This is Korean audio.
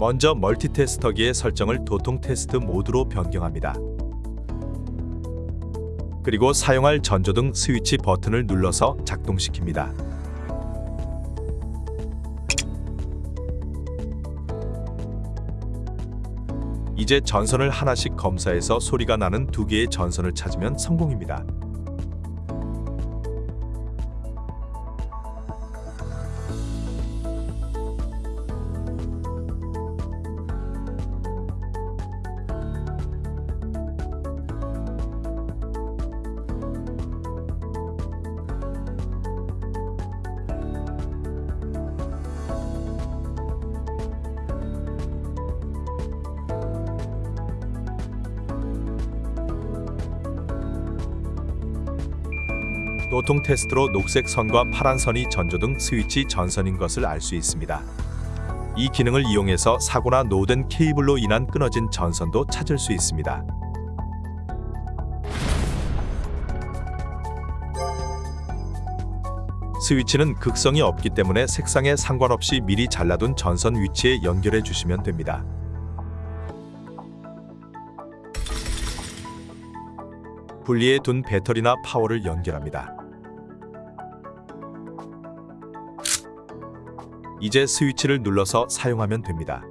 먼저 멀티테스터기의 설정을 도통 테스트 모드로 변경합니다. 그리고 사용할 전조등 스위치 버튼을 눌러서 작동시킵니다. 이제 전선을 하나씩 검사해서 소리가 나는 두 개의 전선을 찾으면 성공입니다. 노통 테스트로 녹색 선과 파란 선이 전조 등 스위치 전선인 것을 알 수 있습니다. 이 기능을 이용해서 사고나 노된 케이블로 인한 끊어진 전선도 찾을 수 있습니다. 스위치는 극성이 없기 때문에 색상에 상관없이 미리 잘라둔 전선 위치에 연결해 주시면 됩니다. 분리해 둔 배터리나 파워를 연결합니다. 이제 스위치를 눌러서 사용하면 됩니다.